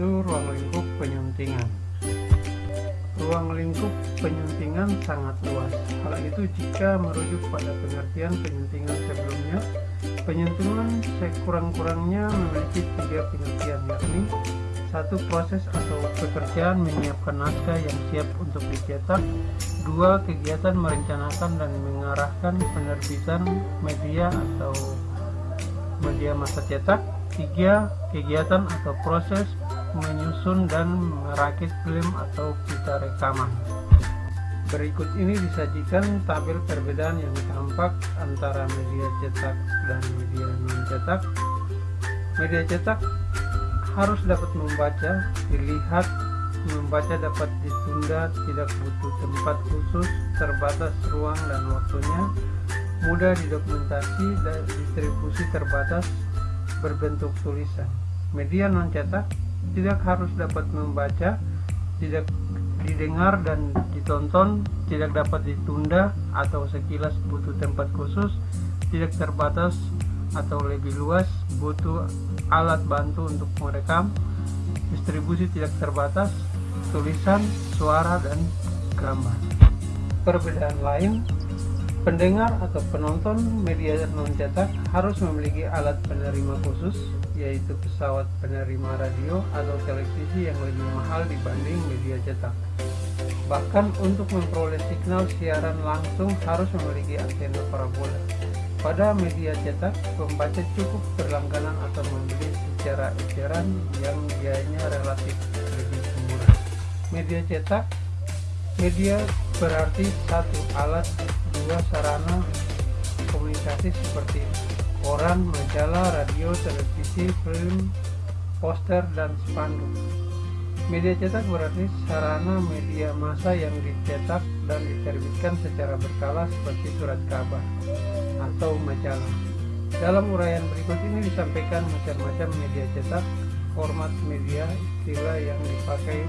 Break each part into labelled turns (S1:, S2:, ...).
S1: yaitu ruang lingkup penyuntingan. Ruang lingkup penyuntingan sangat luas. Hal itu jika merujuk pada pengertian penyuntingan sebelumnya. Penyuntingan sekurang-kurangnya memiliki tiga pengertian, yakni satu proses atau pekerjaan menyiapkan naskah yang siap untuk dicetak dua kegiatan merencanakan dan mengarahkan penerbitan media atau media masa cetak tiga kegiatan atau proses menyusun dan merakit film atau pita rekaman berikut ini disajikan tabel perbedaan yang tampak antara media cetak dan media non cetak media cetak harus dapat membaca, dilihat, membaca dapat ditunda, tidak butuh tempat khusus, terbatas ruang dan waktunya, mudah didokumentasi dan distribusi terbatas berbentuk tulisan. Media non cetak tidak harus dapat membaca, tidak didengar dan ditonton, tidak dapat ditunda atau sekilas butuh tempat khusus, tidak terbatas atau lebih luas, butuh alat bantu untuk merekam, distribusi tidak terbatas, tulisan, suara, dan gambar. Perbedaan lain, pendengar atau penonton media non-cetak harus memiliki alat penerima khusus, yaitu pesawat penerima radio atau televisi yang lebih mahal dibanding media cetak. Bahkan untuk memperoleh signal siaran langsung harus memiliki antena parabola. Pada media cetak, pembaca cukup berlangganan atau membeli secara eceran yang biayanya relatif lebih murah. Media cetak Media berarti satu alat, dua sarana komunikasi seperti koran, majalah, radio, televisi, film, poster, dan spanduk. Media cetak berarti sarana media massa yang dicetak dan diterbitkan secara berkala seperti surat kabar atau majalah. Dalam uraian berikut ini disampaikan macam-macam media cetak, format media, istilah yang dipakai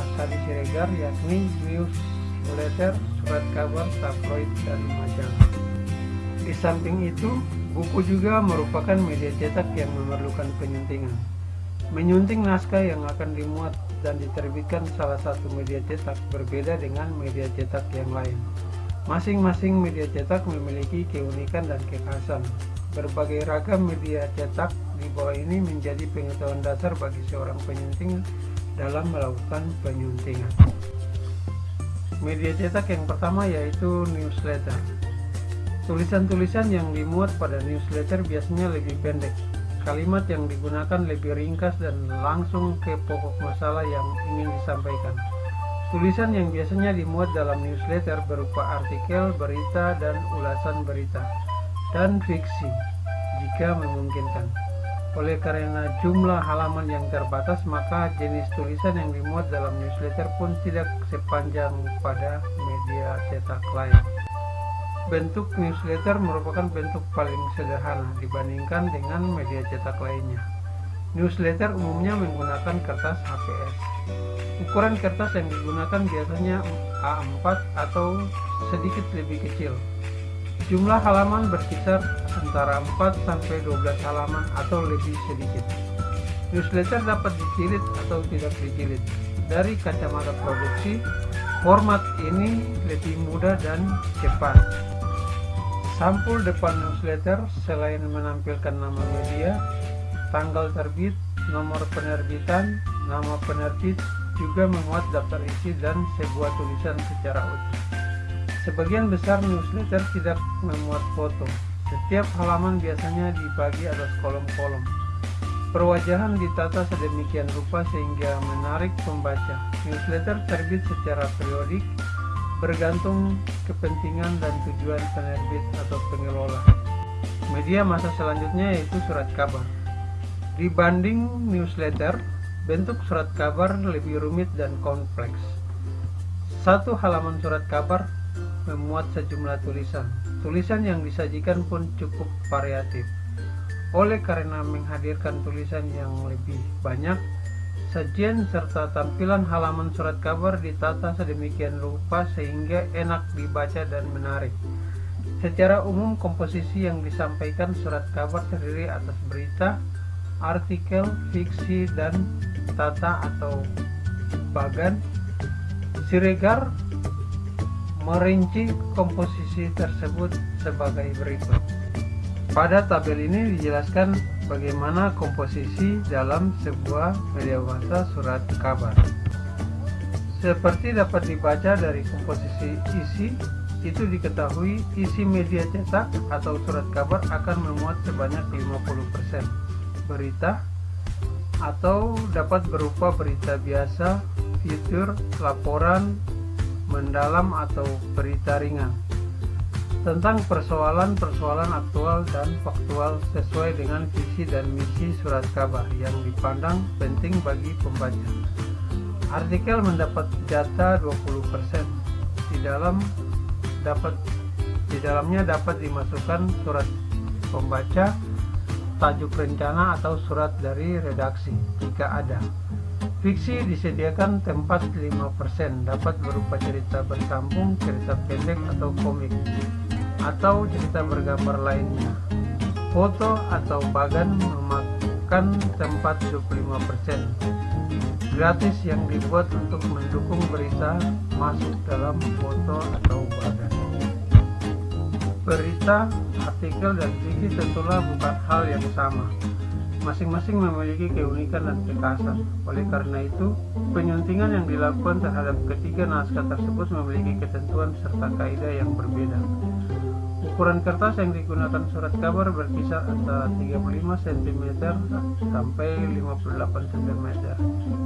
S1: Asali Siregar yakni newsletter, surat kabar, tabloid, dan majalah. Di samping itu, buku juga merupakan media cetak yang memerlukan penyuntingan. Menyunting naskah yang akan dimuat dan diterbitkan salah satu media cetak berbeda dengan media cetak yang lain. Masing-masing media cetak memiliki keunikan dan kekhasan. Berbagai ragam media cetak di bawah ini menjadi pengetahuan dasar bagi seorang penyunting dalam melakukan penyuntingan. Media cetak yang pertama yaitu newsletter. Tulisan-tulisan yang dimuat pada newsletter biasanya lebih pendek, Kalimat yang digunakan lebih ringkas dan langsung ke pokok masalah yang ingin disampaikan. Tulisan yang biasanya dimuat dalam newsletter berupa artikel, berita, dan ulasan berita, dan fiksi, jika memungkinkan. Oleh karena jumlah halaman yang terbatas, maka jenis tulisan yang dimuat dalam newsletter pun tidak sepanjang pada media cetak lain. Bentuk newsletter merupakan bentuk paling sederhana dibandingkan dengan media cetak lainnya. Newsletter umumnya menggunakan kertas HPS. Ukuran kertas yang digunakan biasanya A4 atau sedikit lebih kecil. Jumlah halaman berkisar antara 4 sampai 12 halaman atau lebih sedikit. Newsletter dapat dijilid atau tidak dijilid. Dari kacamata produksi, format ini lebih mudah dan cepat. Sampul depan newsletter selain menampilkan nama media, tanggal terbit, nomor penerbitan, nama penerbit, juga memuat daftar isi dan sebuah tulisan secara utuh. Sebagian besar newsletter tidak memuat foto. Setiap halaman biasanya dibagi atas kolom-kolom. Perwajahan ditata sedemikian rupa sehingga menarik pembaca. Newsletter terbit secara periodik bergantung kepentingan dan tujuan penerbit atau pengelola. Media masa selanjutnya yaitu surat kabar. Dibanding newsletter, bentuk surat kabar lebih rumit dan kompleks. Satu halaman surat kabar memuat sejumlah tulisan. Tulisan yang disajikan pun cukup variatif. Oleh karena menghadirkan tulisan yang lebih banyak, Sajian serta tampilan halaman surat kabar ditata sedemikian rupa sehingga enak dibaca dan menarik. Secara umum komposisi yang disampaikan surat kabar terdiri atas berita, artikel, fiksi, dan tata atau bagan Siregar merinci komposisi tersebut sebagai berikut pada tabel ini dijelaskan bagaimana komposisi dalam sebuah media massa surat kabar. Seperti dapat dibaca dari komposisi isi itu diketahui isi media cetak atau surat kabar akan memuat sebanyak 50% berita atau dapat berupa berita biasa, fitur, laporan, mendalam atau berita ringan tentang persoalan-persoalan aktual dan faktual sesuai dengan visi dan misi surat kabar yang dipandang penting bagi pembaca. Artikel mendapat data 20% di dalam dapat di dalamnya dapat dimasukkan surat pembaca, tajuk rencana atau surat dari redaksi jika ada. Fiksi disediakan tempat 5%, dapat berupa cerita bersambung, cerita pendek atau komik, atau cerita bergambar lainnya. Foto atau bagan memakan tempat 25% gratis yang dibuat untuk mendukung berita masuk dalam foto atau badan. Berita, artikel, dan fiksi tentulah bukan hal yang sama. Masing-masing memiliki keunikan dan kekhasan. Oleh karena itu, penyuntingan yang dilakukan terhadap ketiga naskah tersebut memiliki ketentuan serta kaidah yang berbeda. Ukuran kertas yang digunakan surat kabar berkisar antara 35 cm sampai 58 cm.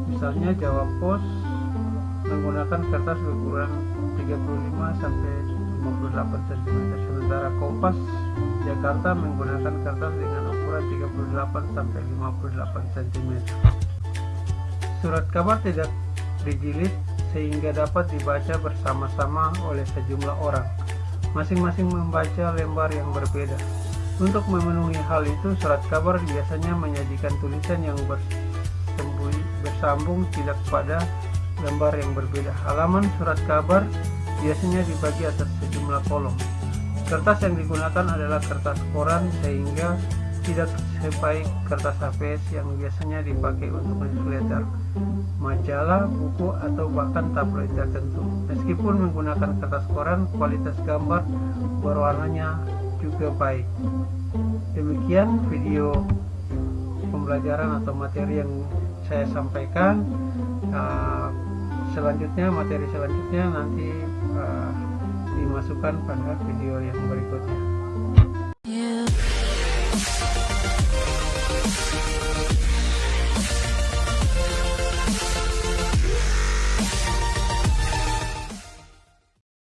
S1: Misalnya Jawa Pos menggunakan kertas berukuran 35 sampai 58 cm, sementara Kompas Jakarta menggunakan kertas dengan ukuran 38 sampai 58 cm. Surat kabar tidak dijilid sehingga dapat dibaca bersama-sama oleh sejumlah orang masing-masing membaca lembar yang berbeda. Untuk memenuhi hal itu, surat kabar biasanya menyajikan tulisan yang bersambung tidak pada lembar yang berbeda. Halaman surat kabar biasanya dibagi atas sejumlah kolom. Kertas yang digunakan adalah kertas koran sehingga tidak sebaik kertas HPS yang biasanya dipakai untuk newsletter, majalah, buku, atau bahkan tabloid tertentu. Meskipun menggunakan kertas koran, kualitas gambar berwarnanya juga baik. Demikian video pembelajaran atau materi yang saya sampaikan. Uh, selanjutnya, materi selanjutnya nanti uh, dimasukkan pada video yang berikutnya.